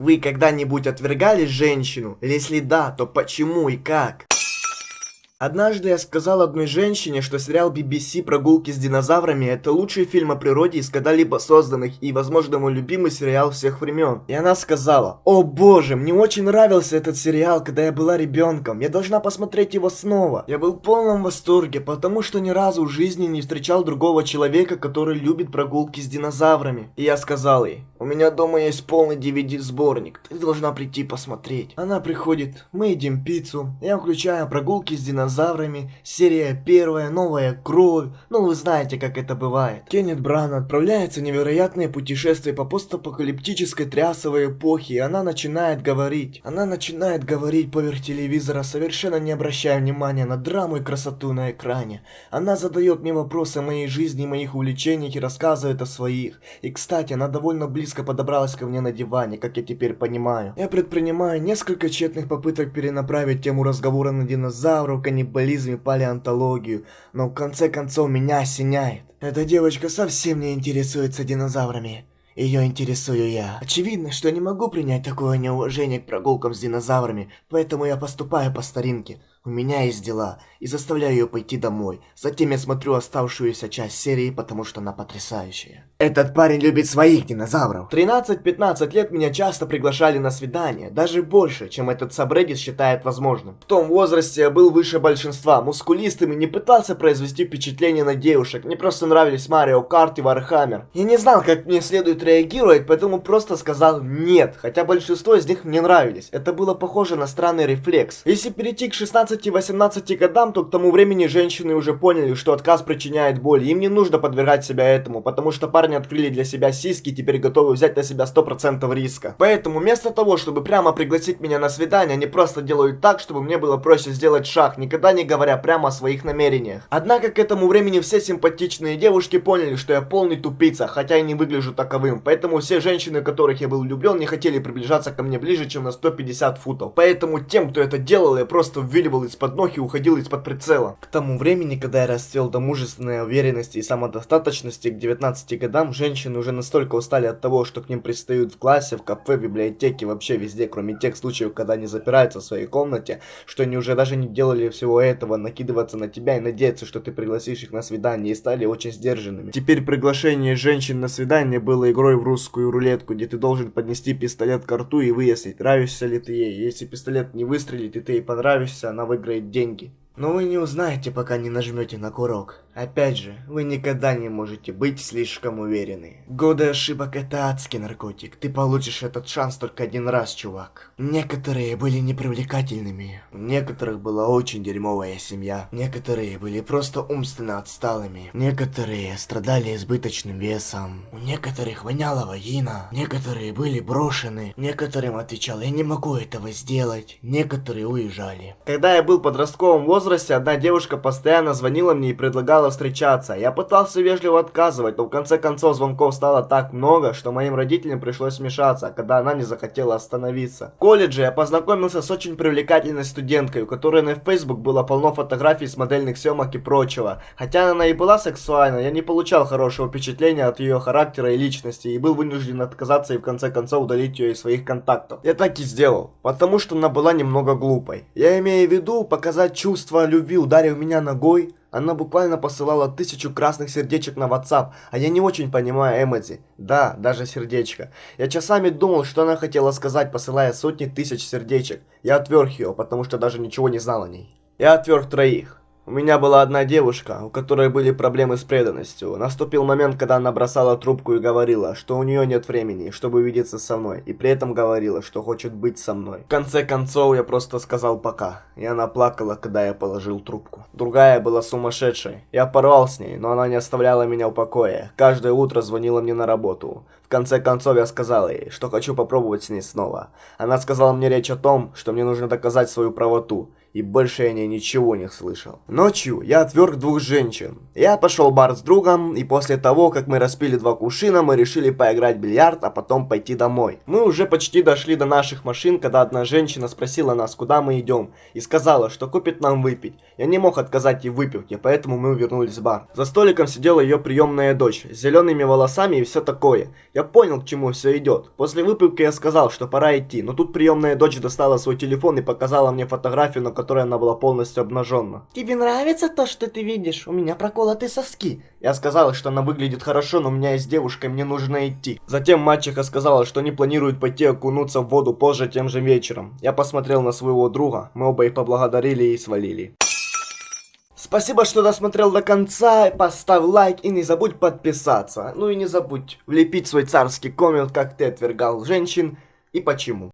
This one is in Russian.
Вы когда-нибудь отвергали женщину? Если да, то почему и как? Однажды я сказал одной женщине, что сериал BBC «Прогулки с динозаврами» это лучший фильм о природе из когда-либо созданных и, возможно, мой любимый сериал всех времен. И она сказала, «О боже, мне очень нравился этот сериал, когда я была ребенком, я должна посмотреть его снова». Я был в полном восторге, потому что ни разу в жизни не встречал другого человека, который любит прогулки с динозаврами. И я сказал ей, «У меня дома есть полный DVD-сборник, ты должна прийти посмотреть». Она приходит, мы едим пиццу, я включаю прогулки с динозаврами, динозаврами, серия первая, новая кровь, ну вы знаете, как это бывает. Кеннет Бран отправляется в невероятное путешествие по постапокалиптической трясовой эпохе, и она начинает говорить. Она начинает говорить поверх телевизора, совершенно не обращая внимания на драму и красоту на экране. Она задает мне вопросы о моей жизни моих увлечениях и рассказывает о своих. И кстати, она довольно близко подобралась ко мне на диване, как я теперь понимаю. Я предпринимаю несколько тщетных попыток перенаправить тему разговора на динозавров, конечно, каннибализм палеонтологию, но в конце концов меня осеняет. Эта девочка совсем не интересуется динозаврами. Ее интересую я. Очевидно, что не могу принять такое неуважение к прогулкам с динозаврами, поэтому я поступаю по старинке. У меня есть дела, и заставляю ее пойти домой. Затем я смотрю оставшуюся часть серии, потому что она потрясающая. Этот парень любит своих динозавров. 13-15 лет меня часто приглашали на свидание, даже больше, чем этот сабреддит считает возможным. В том возрасте я был выше большинства, мускулистым и не пытался произвести впечатление на девушек. Мне просто нравились Mario Kart и Warhammer. Я не знал, как мне следует реагировать, поэтому просто сказал нет, хотя большинство из них мне нравились. Это было похоже на странный рефлекс. Если перейти к 16 17-18 годам, то к тому времени женщины уже поняли, что отказ причиняет боль. Им не нужно подвергать себя этому, потому что парни открыли для себя сиськи и теперь готовы взять на себя 100% риска. Поэтому вместо того, чтобы прямо пригласить меня на свидание, они просто делают так, чтобы мне было проще сделать шаг, никогда не говоря прямо о своих намерениях. Однако к этому времени все симпатичные девушки поняли, что я полный тупица, хотя и не выгляжу таковым. Поэтому все женщины, которых я был влюблен, не хотели приближаться ко мне ближе, чем на 150 футов. Поэтому тем, кто это делал, я просто ввиливал из-под ног и уходил из-под прицела. К тому времени, когда я расцвел до мужественной уверенности и самодостаточности к 19 годам, женщины уже настолько устали от того, что к ним пристают в классе, в кафе, в библиотеке, вообще везде, кроме тех случаев, когда они запираются в своей комнате, что они уже даже не делали всего этого, накидываться на тебя и надеяться, что ты пригласишь их на свидание, и стали очень сдержанными. Теперь приглашение женщин на свидание было игрой в русскую рулетку, где ты должен поднести пистолет к рту и выяснить, нравишься ли ты ей. Если пистолет не выстрелит и ты ей понравишься, она выиграет деньги. Но вы не узнаете, пока не нажмете на курок. Опять же, вы никогда не можете быть слишком уверены. Годы ошибок это адский наркотик. Ты получишь этот шанс только один раз, чувак. Некоторые были непривлекательными. У некоторых была очень дерьмовая семья. Некоторые были просто умственно отсталыми. Некоторые страдали избыточным весом. У некоторых воняло вагина. Некоторые были брошены. Некоторым отвечал, я не могу этого сделать. Некоторые уезжали. Когда я был в подростковом возрасте, одна девушка постоянно звонила мне и предлагала встречаться. Я пытался вежливо отказывать, но в конце концов звонков стало так много, что моим родителям пришлось вмешаться, когда она не захотела остановиться. В колледже я познакомился с очень привлекательной студенткой, у которой на Facebook было полно фотографий с модельных съемок и прочего. Хотя она и была сексуальна, я не получал хорошего впечатления от ее характера и личности, и был вынужден отказаться и в конце концов удалить ее из своих контактов. Я так и сделал, потому что она была немного глупой. Я имею в виду показать чувство любви, ударив меня ногой, она буквально посылала тысячу красных сердечек на WhatsApp, а я не очень понимаю эмодзи. Да, даже сердечко. Я часами думал, что она хотела сказать, посылая сотни тысяч сердечек. Я отверг ее, потому что даже ничего не знал о ней. Я отверг троих. У меня была одна девушка, у которой были проблемы с преданностью. Наступил момент, когда она бросала трубку и говорила, что у нее нет времени, чтобы увидеться со мной, и при этом говорила, что хочет быть со мной. В конце концов, я просто сказал пока, и она плакала, когда я положил трубку. Другая была сумасшедшей. Я порвал с ней, но она не оставляла меня в покое. Каждое утро звонила мне на работу. В конце концов, я сказал ей, что хочу попробовать с ней снова. Она сказала мне речь о том, что мне нужно доказать свою правоту. И больше я ничего не слышал. Ночью я отверг двух женщин. Я пошел в бар с другом, и после того, как мы распили два кувшина, мы решили поиграть в бильярд, а потом пойти домой. Мы уже почти дошли до наших машин, когда одна женщина спросила нас, куда мы идем, и сказала, что купит нам выпить. Я не мог отказать ей в выпивке, поэтому мы вернулись в бар. За столиком сидела ее приемная дочь, с зелеными волосами и все такое. Я понял, к чему все идет. После выпивки я сказал, что пора идти, но тут приемная дочь достала свой телефон и показала мне фотографию, на которой она была полностью обнаженна. Тебе нравится то, что ты видишь? У меня проколоты соски. Я сказала, что она выглядит хорошо, но у меня есть девушка, и мне нужно идти. Затем мачеха сказала, что не планирует пойти окунуться в воду позже тем же вечером. Я посмотрел на своего друга, мы оба их поблагодарили и свалили. Спасибо, что досмотрел до конца, поставь лайк и не забудь подписаться. Ну и не забудь влепить свой царский коммент, как ты отвергал женщин и почему.